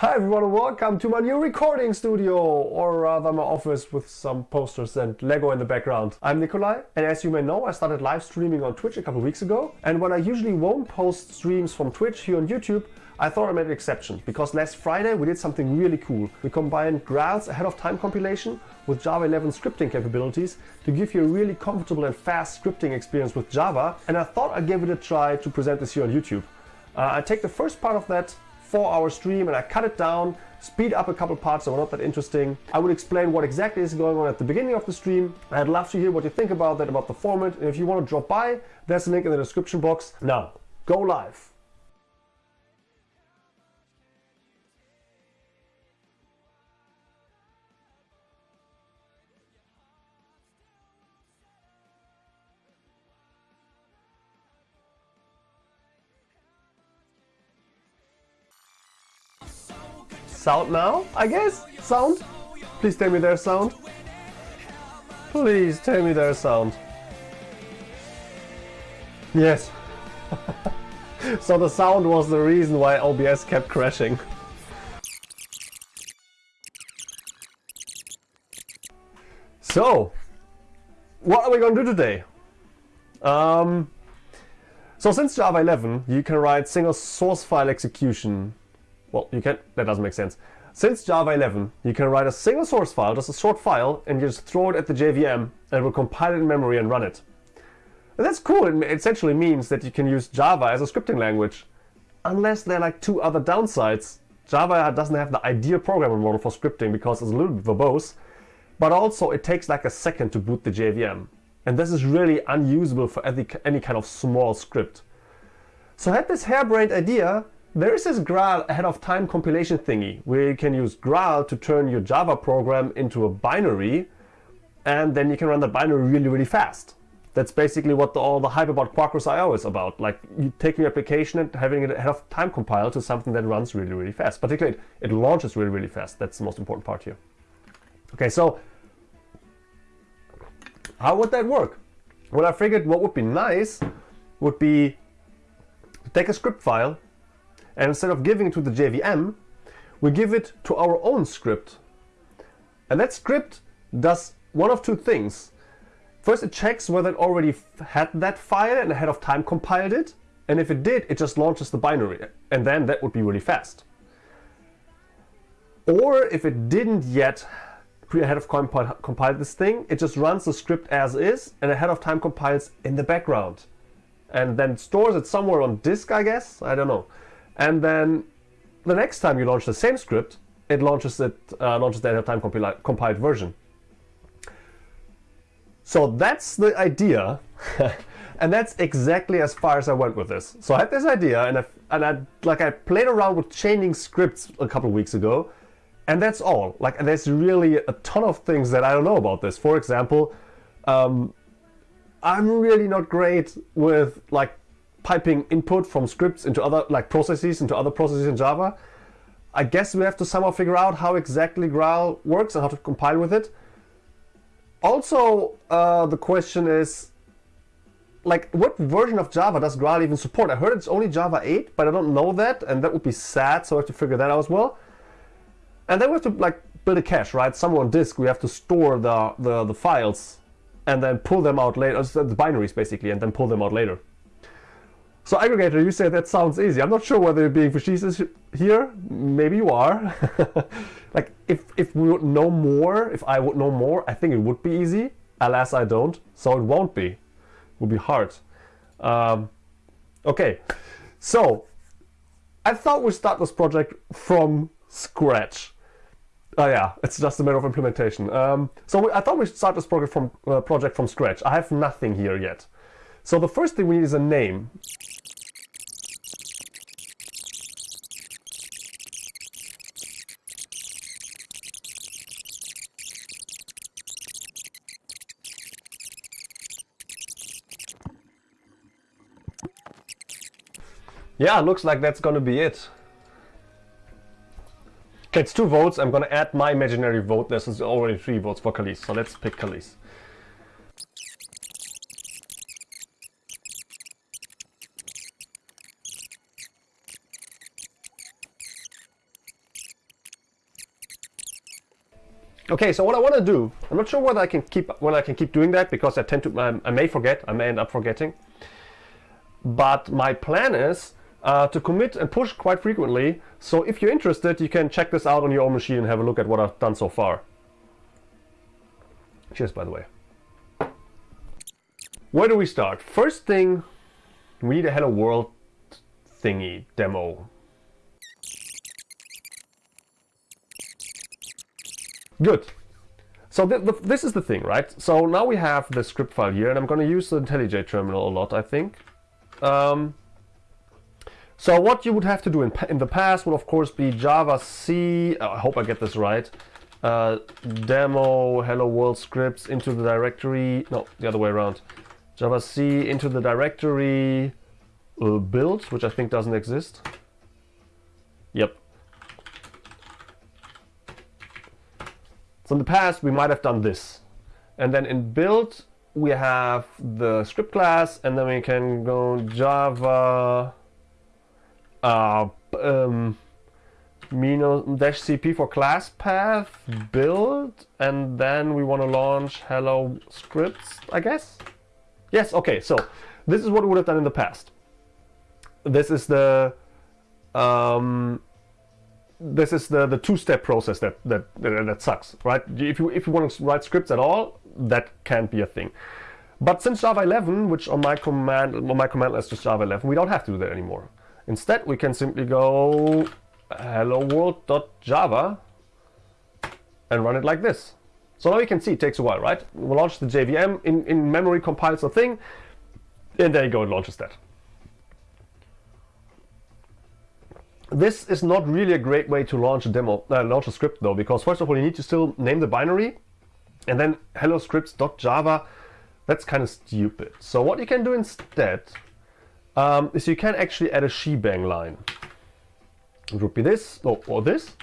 Hi everyone and welcome to my new recording studio, or rather my office with some posters and Lego in the background. I'm Nicolai and as you may know I started live streaming on Twitch a couple weeks ago and when I usually won't post streams from Twitch here on YouTube I thought I made an exception because last Friday we did something really cool. We combined Graal's ahead of time compilation with Java 11 scripting capabilities to give you a really comfortable and fast scripting experience with Java and I thought I'd give it a try to present this here on YouTube. Uh, I take the first part of that four hour stream and I cut it down, speed up a couple parts that were not that interesting. I would explain what exactly is going on at the beginning of the stream. I'd love to hear what you think about that, about the format. And if you want to drop by, there's a link in the description box. Now, go live. Sound now, I guess? Sound? Please tell me there's sound. Please tell me there's sound. Yes. so the sound was the reason why OBS kept crashing. So, what are we going to do today? Um, so since Java 11, you can write single source file execution well, you can't. that doesn't make sense. Since Java 11, you can write a single source file, just a short file, and you just throw it at the JVM, and it will compile it in memory and run it. And that's cool. It essentially means that you can use Java as a scripting language. Unless there are like two other downsides. Java doesn't have the ideal programming model for scripting because it's a little bit verbose, but also it takes like a second to boot the JVM. And this is really unusable for any, any kind of small script. So I had this harebrained idea there is this Graal ahead of time compilation thingy where you can use Graal to turn your Java program into a binary and then you can run that binary really, really fast. That's basically what the, all the hype about Quarkus IO is about. Like you taking your application and having it ahead of time compiled to something that runs really, really fast. Particularly, it, it launches really, really fast. That's the most important part here. Okay, so how would that work? Well, I figured what would be nice would be to take a script file and instead of giving it to the JVM, we give it to our own script. And that script does one of two things. First, it checks whether it already had that file and ahead of time compiled it. And if it did, it just launches the binary. And then that would be really fast. Or if it didn't yet ahead of compile, compile this thing, it just runs the script as is and ahead of time compiles in the background. And then stores it somewhere on disk, I guess. I don't know. And then the next time you launch the same script, it launches it uh, launches the end-of-time compili compiled version. So that's the idea, and that's exactly as far as I went with this. So I had this idea, and I and I like I played around with chaining scripts a couple weeks ago, and that's all. Like there's really a ton of things that I don't know about this. For example, um, I'm really not great with like piping input from scripts into other like processes into other processes in Java. I guess we have to somehow figure out how exactly Graal works and how to compile with it. Also, uh, the question is, like, what version of Java does Graal even support? I heard it's only Java 8, but I don't know that, and that would be sad, so I have to figure that out as well. And then we have to like build a cache, right? Somewhere on disk, we have to store the, the, the files and then pull them out later, the binaries basically, and then pull them out later. So aggregator, you say that sounds easy. I'm not sure whether you're being facetious here. Maybe you are. like if, if we would know more, if I would know more, I think it would be easy. Alas, I don't. So it won't be. It will be hard. Um, okay, so I thought we'd start this project from scratch. Oh yeah, it's just a matter of implementation. Um, so I thought we'd start this project from, uh, project from scratch. I have nothing here yet. So the first thing we need is a name. Yeah, looks like that's gonna be it. Okay, it's two votes. I'm gonna add my imaginary vote. This is already three votes for Khalees, so let's pick Khalees. Okay, so what I want to do, I'm not sure whether I can keep when I can keep doing that because I tend to I may forget, I may end up forgetting. But my plan is uh, to commit and push quite frequently. So if you're interested, you can check this out on your own machine and have a look at what I've done so far. Cheers, by the way. Where do we start? First thing, we need a Hello World thingy demo. Good. So the, the, this is the thing, right? So now we have the script file here, and I'm going to use the IntelliJ terminal a lot, I think. Um, so what you would have to do in, in the past would of course be Java C, oh, I hope I get this right, uh, demo hello world scripts into the directory, no, the other way around. Java C into the directory uh, build, which I think doesn't exist. Yep. So in the past we might have done this. And then in build we have the script class and then we can go Java uh, um, dash cp for class path build and then we want to launch hello scripts I guess? Yes okay so this is what we would have done in the past. This is the um, this is the the two-step process that, that that that sucks right? If you if you want to write scripts at all that can't be a thing. But since Java 11 which on my command on my command list is Java 11 we don't have to do that anymore Instead, we can simply go hello world.java and run it like this. So now you can see it takes a while, right? We'll launch the JVM, in, in memory compiles a thing, and there you go, it launches that. This is not really a great way to launch a demo, uh, launch a script though, because first of all, you need to still name the binary, and then hello scripts.java, that's kind of stupid. So what you can do instead um, is you can actually add a shebang line. It would be this, oh, or this.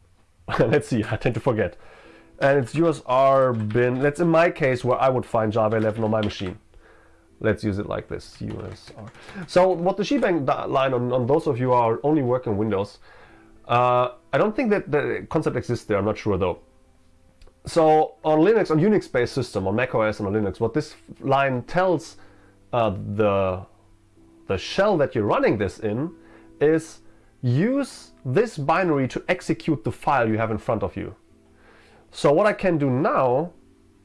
Let's see, I tend to forget. And it's USR bin, that's in my case where I would find Java 11 on my machine. Let's use it like this, USR. So what the shebang line on, on those of you who are only working Windows, uh, I don't think that the concept exists there, I'm not sure though. So on Linux, on Unix-based system, on macOS and on Linux, what this line tells uh, the the shell that you're running this in is use this binary to execute the file you have in front of you. So what I can do now,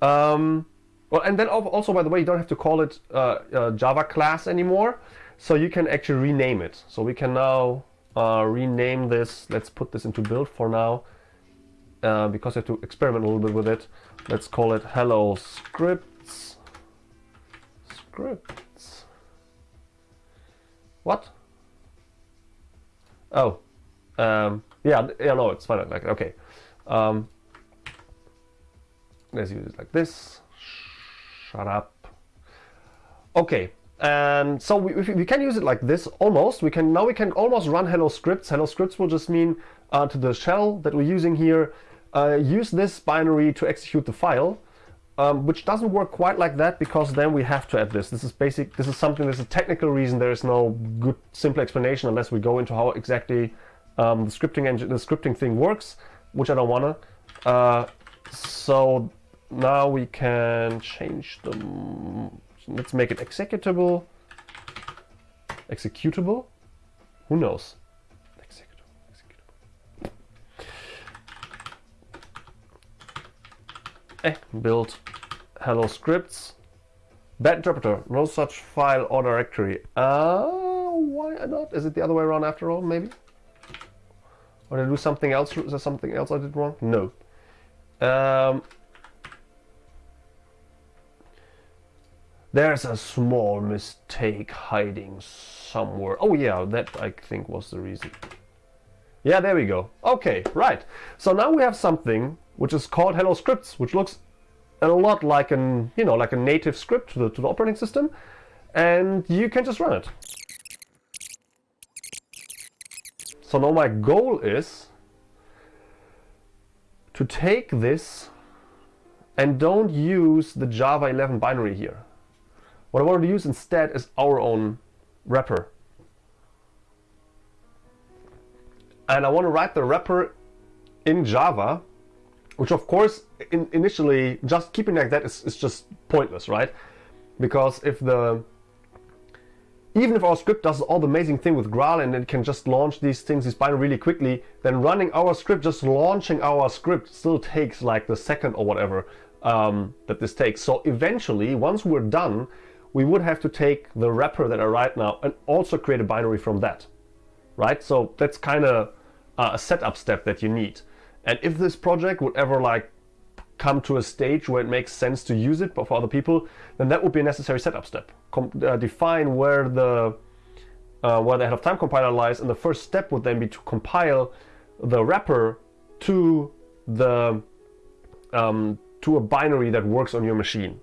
um, well, and then also, by the way, you don't have to call it uh, uh, Java class anymore. So you can actually rename it. So we can now uh, rename this. Let's put this into build for now, uh, because I have to experiment a little bit with it. Let's call it hello scripts. Script. What? Oh, um, yeah, yeah, no, it's fine like Okay, um, let's use it like this. Shut up. Okay, and so we, we can use it like this almost. We can now we can almost run hello scripts. Hello scripts will just mean uh, to the shell that we're using here. Uh, use this binary to execute the file um, which doesn't work quite like that because then we have to add this. This is basic. This is something. There's a technical reason. There is no good simple explanation unless we go into how exactly um, the scripting engine, the scripting thing works, which I don't wanna. Uh, so now we can change them. Let's make it executable. Executable? Who knows? eh, build hello scripts. Bad interpreter, no such file or directory. Uh, why not? Is it the other way around after all, maybe? Or did I do something else? Is there something else I did wrong? No. Um, there's a small mistake hiding somewhere. Oh yeah, that I think was the reason. Yeah, there we go. Okay, right. So now we have something which is called hello scripts, which looks a lot like an you know like a native script to the, to the operating system, and you can just run it. So now my goal is to take this and don't use the Java 11 binary here. What I want to use instead is our own wrapper. And I want to write the wrapper in Java which of course in, initially just keeping like that is, is just pointless, right? Because if the even if our script does all the amazing thing with Graal and it can just launch these things, this binary really quickly, then running our script, just launching our script still takes like the second or whatever um, that this takes. So eventually, once we're done, we would have to take the wrapper that I write now and also create a binary from that, right? So that's kind of uh, a setup step that you need. And if this project would ever like come to a stage where it makes sense to use it for other people, then that would be a necessary setup step. Com uh, define where the uh, where the head of time compiler lies, and the first step would then be to compile the wrapper to the um, to a binary that works on your machine.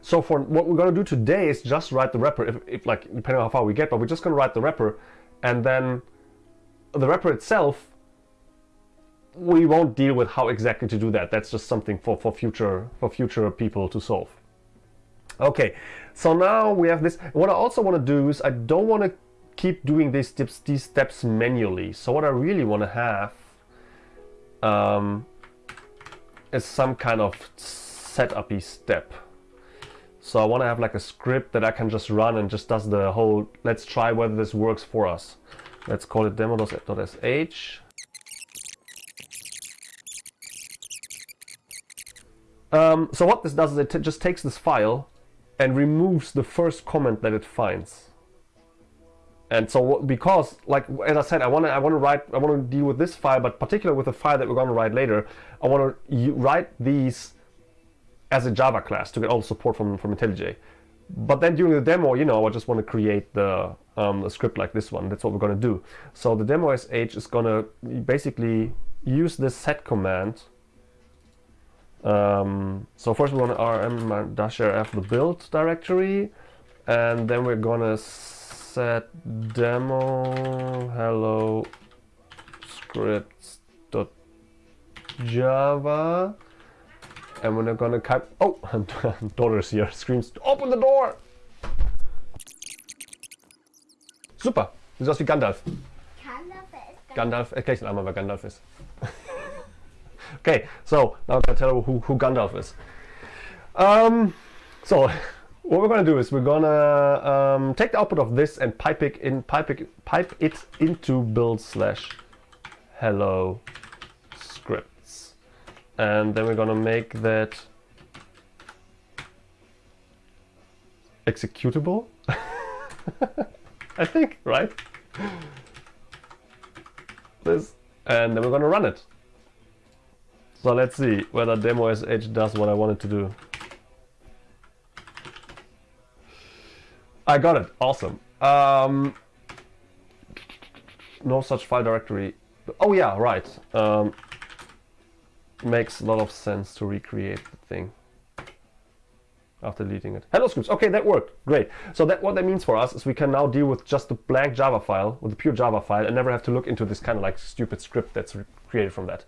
So for what we're going to do today is just write the wrapper, if, if like depending on how far we get, but we're just going to write the wrapper, and then the wrapper itself we won't deal with how exactly to do that. That's just something for, for future for future people to solve. Okay, so now we have this. What I also want to do is I don't want to keep doing these steps, these steps manually. So what I really want to have um, is some kind of setupy step. So I want to have like a script that I can just run and just does the whole, let's try whether this works for us. Let's call it demo.sh. Um, so what this does is it just takes this file and removes the first comment that it finds. And so because, like as I said, I want to I want to write I want to deal with this file, but particularly with the file that we're going to write later, I want to write these as a Java class to get all the support from from IntelliJ. But then during the demo, you know, I just want to create the um, a script like this one. That's what we're going to do. So the demo sh is going to basically use this set command um, so first we're going to rm-rf the build directory and then we're going to set demo hello scripts.java and we're going to cut... oh daughter's here screams open the door. Super. Du siehst aus wie Gandalf. Gandalf ist Gandalf. Erklär ich einmal wer Gandalf ist Okay, so now I'm gonna tell you who, who Gandalf is. Um, so what we're gonna do is we're gonna um, take the output of this and pipe it in pipe it pipe it into build slash hello and then we're gonna make that executable. I think right. This, and then we're gonna run it. So let's see whether demo sh does what I wanted to do. I got it. Awesome. Um, no such file directory. Oh yeah, right. Um, makes a lot of sense to recreate the thing after deleting it. Hello scripts. Okay, that worked. Great. So that what that means for us is we can now deal with just the blank Java file, with the pure Java file, and never have to look into this kind of like stupid script that's created from that.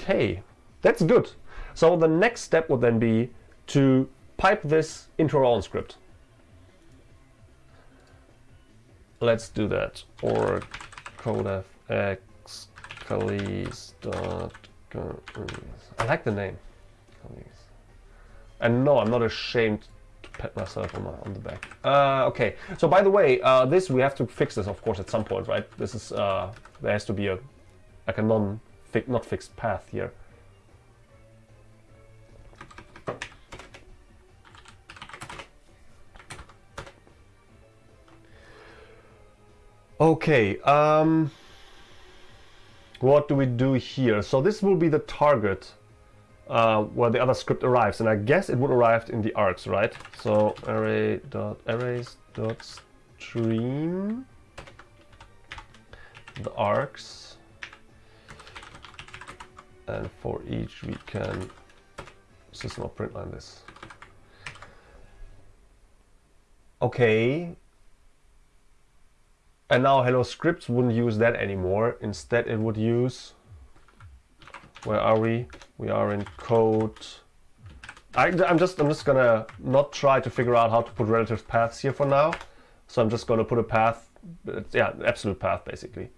Okay, that's good. So the next step would then be to pipe this into our own script. Let's do that. Or codefx dot. I like the name. And no, I'm not ashamed to pat myself on, my, on the back. Uh, okay, so by the way, uh, this we have to fix this, of course, at some point, right? This is uh, there has to be a like a non fi not fixed path here. Okay, um, what do we do here? So this will be the target uh, where the other script arrives, and I guess it would arrive in the args, right? So array dot arrays dot stream the args, and for each we can system of print line this. Okay. And now Hello Scripts wouldn't use that anymore. Instead it would use, where are we? We are in code. I, am just I'm just gonna not try to figure out how to put relative paths here for now. So I'm just gonna put a path yeah, absolute path basically.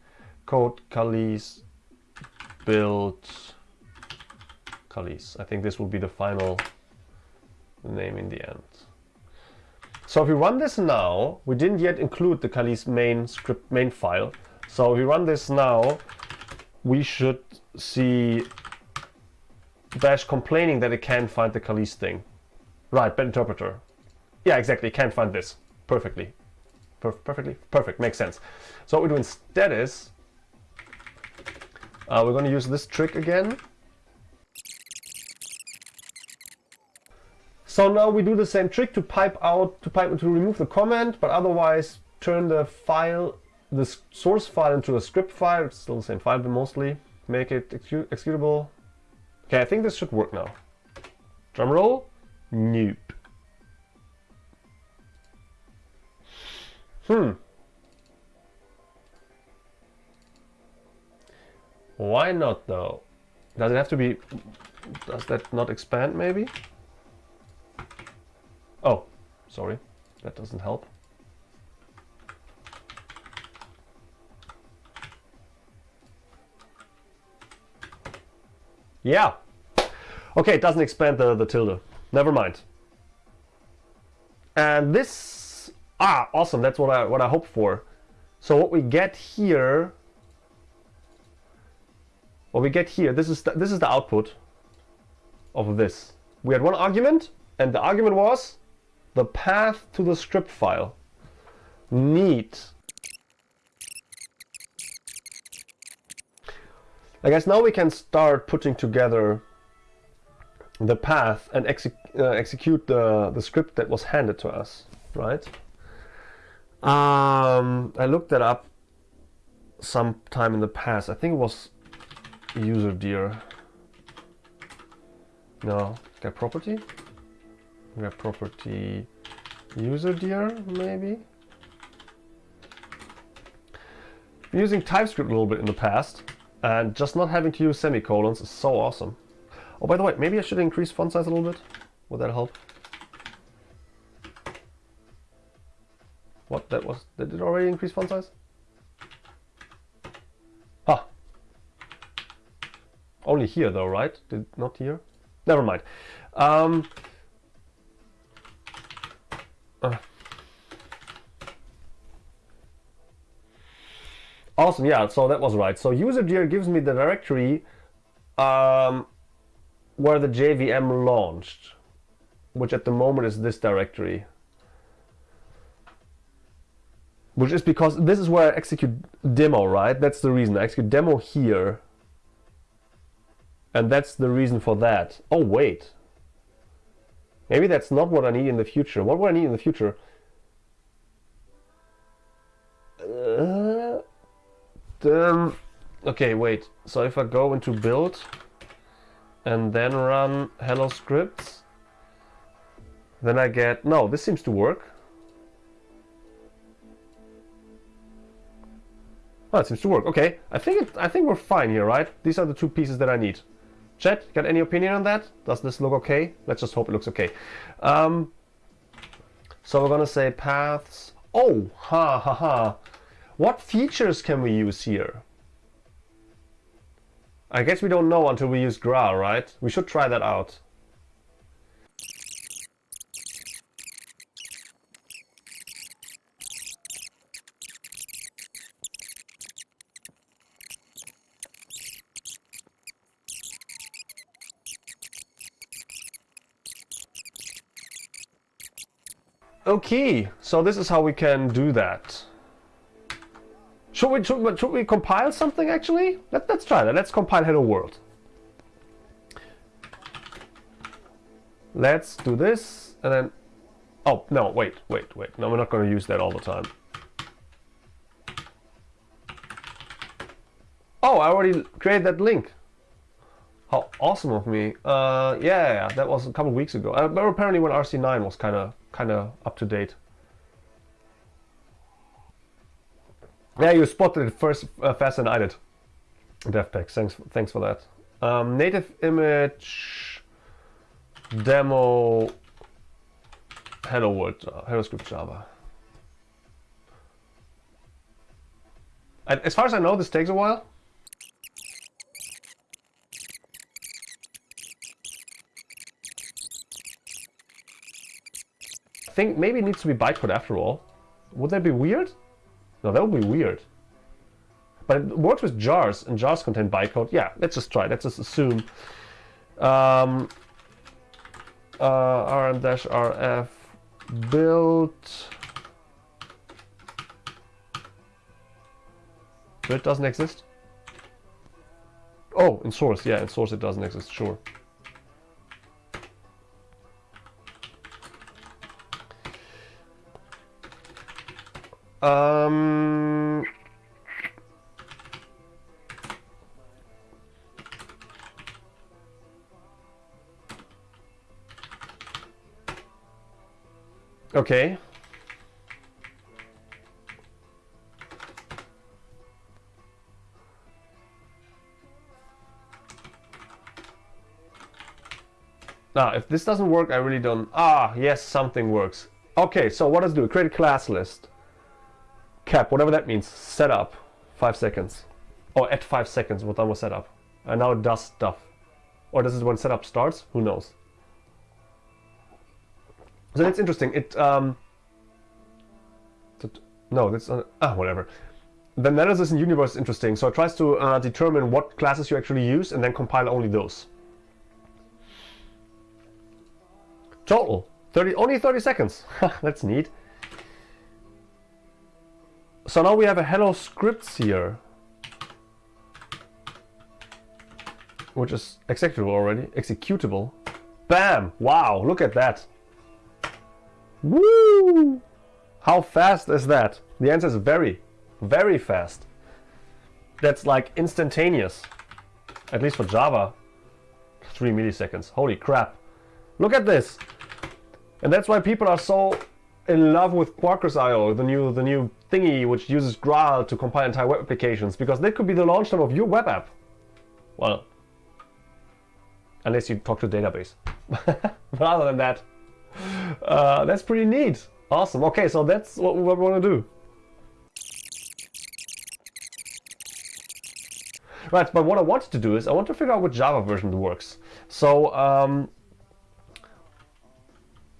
Code Calise build Calise. I think this will be the final name in the end. So if we run this now, we didn't yet include the Calise main script main file. So if we run this now, we should see Bash complaining that it can't find the Calise thing. Right, bad interpreter. Yeah, exactly, can't find this. Perfectly. Per perfectly? Perfect, makes sense. So what we do instead is, uh, we're going to use this trick again. So now we do the same trick to pipe out, to pipe to remove the comment, but otherwise turn the file, the source file into a script file. It's still the same file, but mostly make it executable. Okay, I think this should work now. Drum roll. Nope. Hmm. Why not though? Does it have to be... Does that not expand maybe? Oh, sorry. That doesn't help. Yeah. Okay, it doesn't expand the, the tilde. Never mind. And this... Ah, awesome. That's what I, what I hope for. So what we get here... What we get here, this is the, this is the output of this. We had one argument, and the argument was the path to the script file. Neat. I guess now we can start putting together the path and exec uh, execute the, the script that was handed to us, right? Um, I looked that up sometime in the past. I think it was userdir. No, get property? Get property userdir, maybe? using TypeScript a little bit in the past, and just not having to use semicolons is so awesome. Oh, by the way, maybe I should increase font size a little bit. Would that help? What, that was, did it already increase font size? Ah. Only here though, right? Did not here? Never mind. Um, Awesome, yeah, so that was right. So userdir gives me the directory um, where the JVM launched, which at the moment is this directory. Which is because this is where I execute demo, right? That's the reason. I execute demo here. And that's the reason for that. Oh, wait. Maybe that's not what I need in the future. What would I need in the future? Uh, um, okay, wait. So if I go into build and then run hello scripts, then I get, no, this seems to work. Oh, it seems to work. Okay, I think it, I think we're fine here, right? These are the two pieces that I need. Chat, got any opinion on that? Does this look okay? Let's just hope it looks okay. Um, so we're gonna say paths. Oh, ha ha ha. What features can we use here? I guess we don't know until we use gra, right? We should try that out. Okay, so this is how we can do that. Should we, should, should we compile something actually? Let, let's try that. Let's compile hello world. Let's do this and then... Oh, no, wait, wait, wait. No, we're not going to use that all the time. Oh, I already created that link. How awesome of me. Uh, yeah, that was a couple weeks ago. Uh, but apparently when RC9 was kind of kind of up to date. Yeah, you spotted it first uh, faster than I did. DevPack, thanks, thanks for that. Um, native image demo hello world, uh, hello script Java. And as far as I know, this takes a while. I think maybe it needs to be bytecode after all. Would that be weird? No, that would be weird. But it works with jars, and jars contain bytecode. Yeah, let's just try. Let's just assume. Um, uh, rm-rf build it doesn't exist? Oh, in source, yeah, in source it doesn't exist, sure. Um, okay. Now, if this doesn't work, I really don't... Ah, yes, something works. Okay, so what does do? Create a class list. Cap, whatever that means. Setup. Five seconds. Or at five seconds, what time was with setup. And now it does stuff. Or this is when setup starts? Who knows? So that's interesting. It, um... No, that's... Uh, ah, whatever. The analysis in Universe is interesting. So it tries to uh, determine what classes you actually use and then compile only those. Total. 30, only 30 seconds. That's neat. So now we have a hello scripts here. Which is executable already. Executable. Bam! Wow, look at that. Woo! How fast is that? The answer is very, very fast. That's like instantaneous. At least for Java. 3 milliseconds. Holy crap. Look at this. And that's why people are so in love with Quarkus IO, the new the new thingy which uses Graal to compile entire web applications, because that could be the launch time of your web app. Well, unless you talk to database. but other than that, uh, that's pretty neat. Awesome. Okay, so that's what we want to do. Right, but what I wanted to do is I want to figure out which Java version works. So um,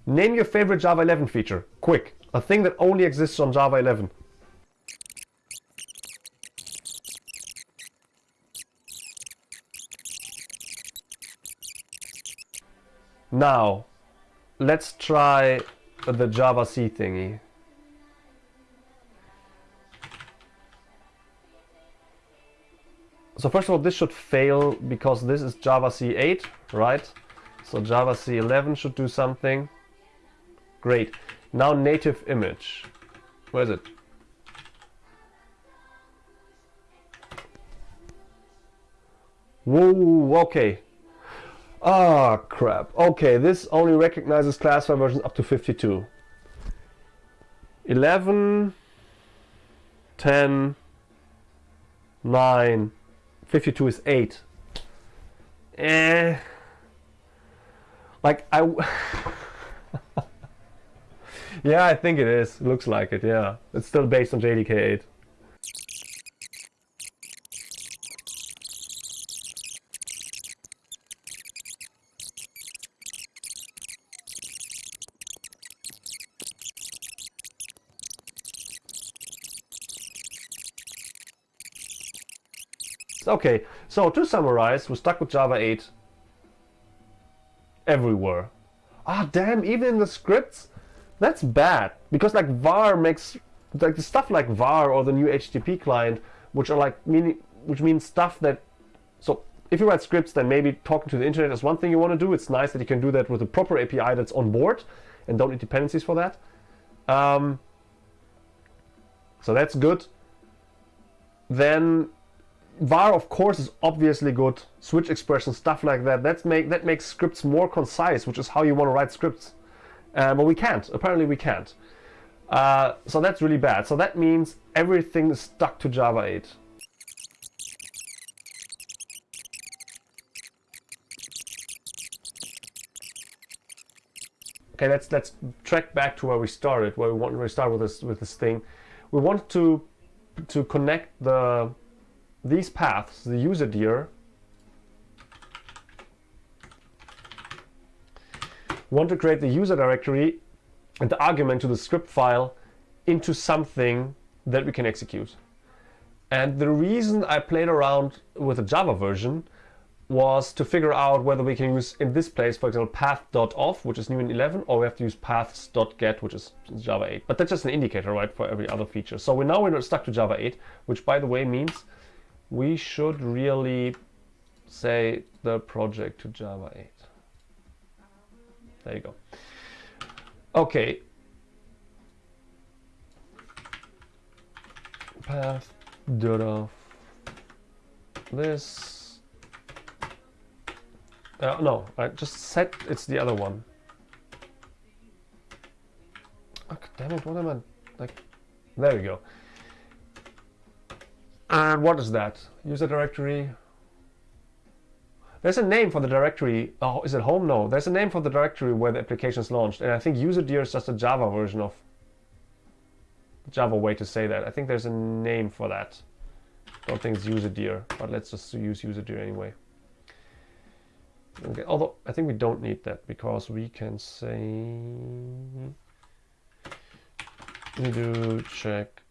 Name your favorite Java 11 feature. Quick. A thing that only exists on Java 11. Now, let's try the Java C thingy. So first of all, this should fail because this is Java C8, right? So Java C11 should do something. Great. Now native image. Where is it? Whoa, okay. Ah, crap. Okay, this only recognizes class file versions up to 52. 11, 10, 9, 52 is 8. Eh. Like, I... Yeah, I think it is. Looks like it, yeah. It's still based on JDK 8. Okay, so to summarize, we're stuck with Java 8 everywhere. Ah, damn, even in the scripts, that's bad because like var makes like the stuff like var or the new HTTP client, which are like meaning which means stuff that so if you write scripts, then maybe talking to the internet is one thing you want to do. It's nice that you can do that with a proper API that's on board and don't need dependencies for that. Um, so that's good. Then var of course is obviously good. Switch expressions, stuff like that. That's make that makes scripts more concise, which is how you want to write scripts. Uh, but we can't. Apparently we can't. Uh, so that's really bad. So that means everything is stuck to Java 8. Okay, let's let's track back to where we started, where we want to start with this with this thing. We want to to connect the these paths, the user dir, want to create the user directory and the argument to the script file into something that we can execute. And the reason I played around with the Java version was to figure out whether we can use in this place, for example, path.off, which is new in 11, or we have to use paths.get, which is Java 8. But that's just an indicator, right, for every other feature. So we're now we're stuck to Java 8, which by the way means we should really say the project to Java 8. There you go. Okay. Path off this. Uh, no, I just set it's the other one. Oh, damn it, what am I like? There we go. And what is that? User directory. There's a name for the directory. Oh, is it home? No. There's a name for the directory where the application is launched. And I think userdir is just a Java version of Java way to say that. I think there's a name for that. Don't think it's userdir, but let's just use userdir anyway. Okay, although I think we don't need that because we can say we do check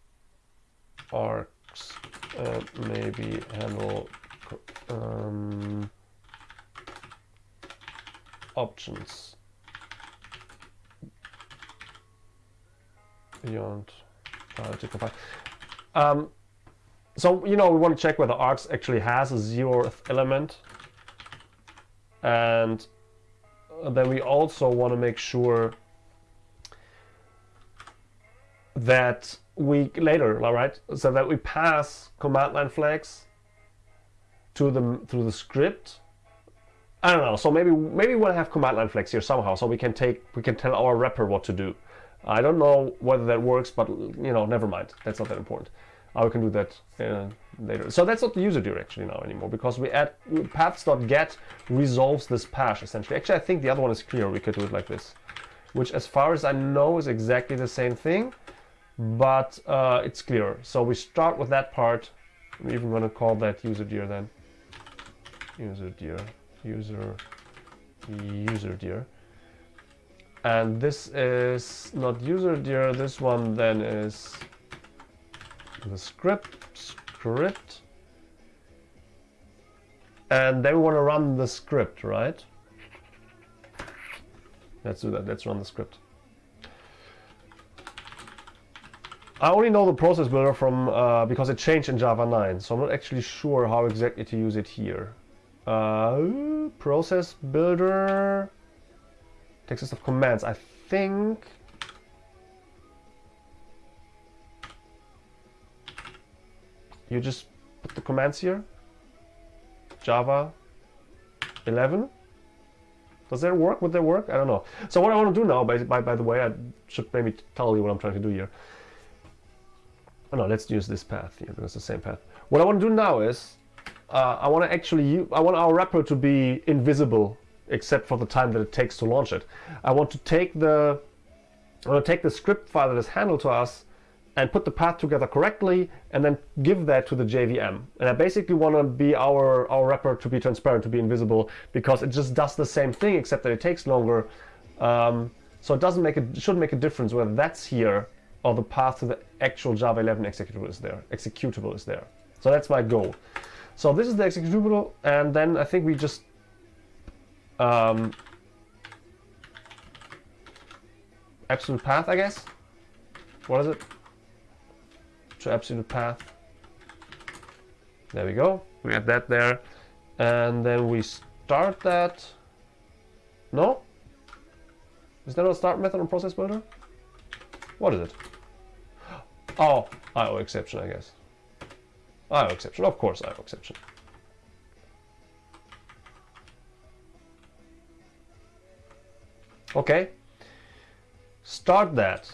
args and maybe handle um, options beyond uh, to compile. Um, so you know we want to check whether args actually has a zeroth element, and then we also want to make sure that we later, all right, so that we pass command line flags to the through the script. I don't know. So maybe maybe we'll have command line flags here somehow, so we can take we can tell our wrapper what to do. I don't know whether that works, but you know, never mind. That's not that important. We can do that uh, later. So that's not the user directory now anymore because we add paths.get resolves this path essentially. Actually, I think the other one is clear. We could do it like this, which as far as I know is exactly the same thing but uh, it's clear. So we start with that part. I'm even going to call that user dir then. User dir, user, user dir. And this is not user dir, this one then is the script, script. And then we want to run the script, right? Let's do that, let's run the script. I only know the process builder from uh, because it changed in Java 9, so I'm not actually sure how exactly to use it here. Uh, process builder, text list of commands. I think you just put the commands here. Java 11. Does that work? Would that work? I don't know. So what I want to do now, by, by, by the way, I should maybe tell you what I'm trying to do here. Oh, no, let's use this path here because it's the same path. What I want to do now is uh, I want to actually I want our wrapper to be invisible except for the time that it takes to launch it. I want to take the I want to take the script file that is handled to us and put the path together correctly and then give that to the JVM. And I basically want to be our, our wrapper to be transparent, to be invisible, because it just does the same thing except that it takes longer. Um, so it doesn't make it shouldn't make a difference whether that's here or the path to the actual Java 11 executable is there. Executable is there. So that's my goal. So this is the executable, and then I think we just um, absolute path, I guess. What is it? To absolute path. There we go. We add that there, and then we start that. No? Is there a start method on process builder? What is it? Oh, IO exception, I guess. IO exception, of course IO exception. Okay, start that.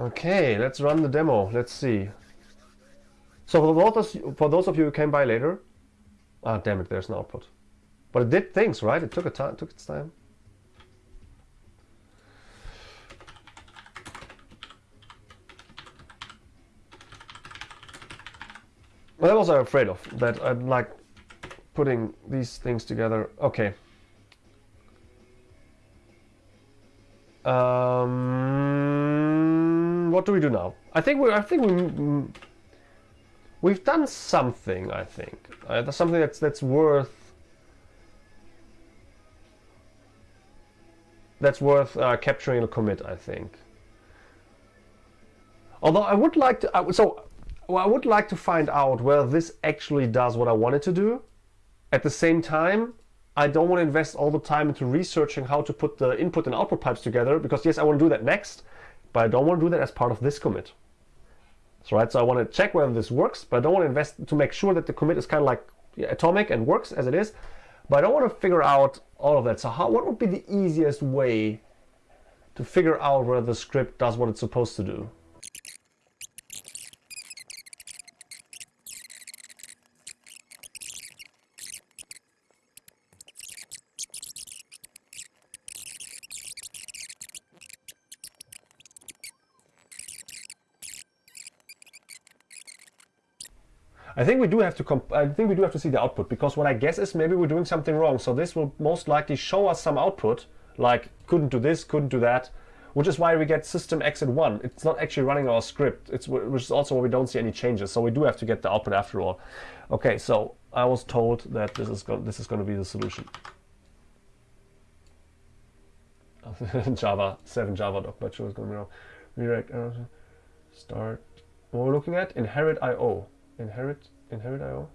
Okay, let's run the demo. Let's see. So for those, for those of you who came by later, ah, damn it, there's no output. But it did things, right? It took a time, took its time. That was I'm afraid of, that I'd like putting these things together. Okay. Um, what do we do now? I think we I think we we've done something. I think uh, that's something that's that's worth that's worth uh, capturing a commit. I think. Although I would like to, uh, so well, I would like to find out whether this actually does what I wanted to do. At the same time, I don't want to invest all the time into researching how to put the input and output pipes together because yes, I want to do that next, but I don't want to do that as part of this commit. So, right, so I want to check whether this works, but I don't want to invest to make sure that the commit is kind of like atomic and works as it is, but I don't want to figure out all of that. So how, what would be the easiest way to figure out whether the script does what it's supposed to do? I think we do have to I think we do have to see the output because what I guess is maybe we're doing something wrong. So this will most likely show us some output like couldn't do this, couldn't do that, which is why we get system exit one. It's not actually running our script. It's which is also why we don't see any changes. So we do have to get the output after all. Okay, so I was told that this is going this is going to be the solution. Java 7 Java doc, but sure it's going to be wrong. Redirect uh, start. What we're looking at inherit IO inherit inherit IO.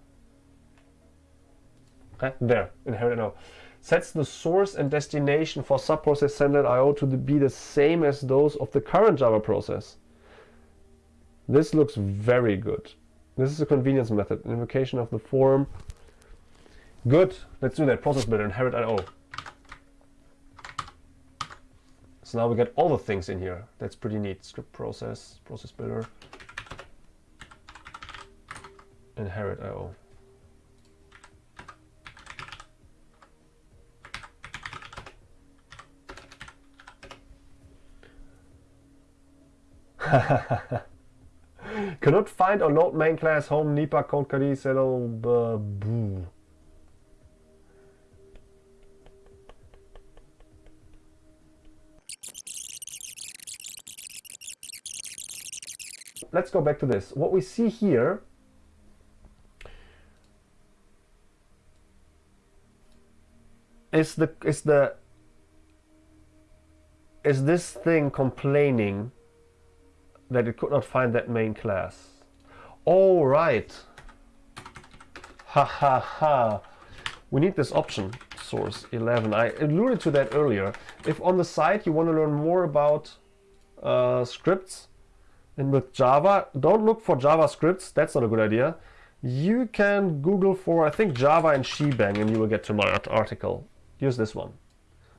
Okay, eh, there, inherit IO. Sets the source and destination for subprocess sender IO to be the same as those of the current Java process. This looks very good. This is a convenience method. Invocation of the form. Good. Let's do that. Process builder, inherit IO. So now we get all the things in here. That's pretty neat. Script process, process builder. Inherit all. Cannot find or load main class home nipa code kadi settle boo. Let's go back to this. What we see here is the is the is this thing complaining that it could not find that main class? All right. Ha ha ha. We need this option source 11. I alluded to that earlier. If on the site you want to learn more about uh, scripts and with Java, don't look for JavaScripts. That's not a good idea. You can Google for, I think, Java and Shebang and you will get to my article use this one.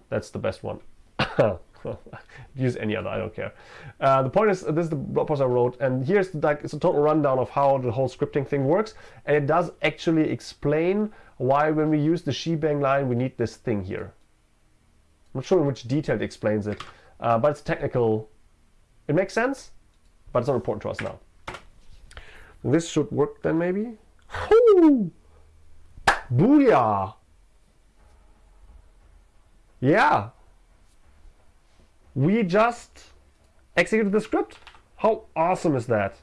That's the best one. use any other, I don't care. Uh, the point is, this is the blog post I wrote, and here's the, like, it's a total rundown of how the whole scripting thing works, and it does actually explain why when we use the shebang line, we need this thing here. I'm not sure in which detail it explains it, uh, but it's technical. It makes sense, but it's not important to us now. This should work then, maybe? Booyah! Yeah. We just executed the script. How awesome is that?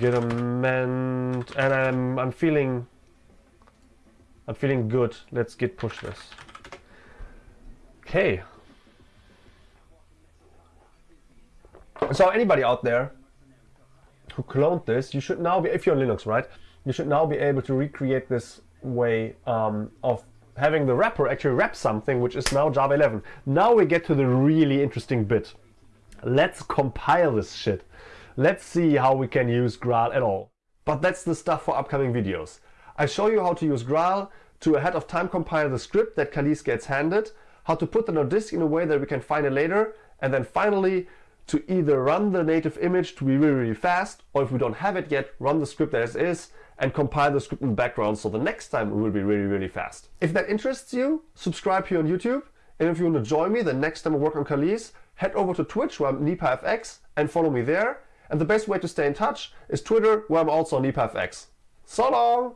Get a man, and I'm I'm feeling I'm feeling good. Let's git push this. Okay. So anybody out there who cloned this, you should now be, if you're on Linux, right? You should now be able to recreate this way um, of having the wrapper actually wrap something, which is now Java 11. Now we get to the really interesting bit. Let's compile this shit. Let's see how we can use Graal at all. But that's the stuff for upcoming videos. I show you how to use Graal to ahead of time compile the script that Kalisz gets handed, how to put it on disk in a way that we can find it later, and then finally to either run the native image to be really, really fast, or if we don't have it yet, run the script as is and compile the script in the background so the next time it will be really, really fast. If that interests you, subscribe here on YouTube. And if you want to join me the next time I work on Kalisz, head over to Twitch where I'm NipaFX and follow me there. And the best way to stay in touch is Twitter where I'm also NipaFX. So long!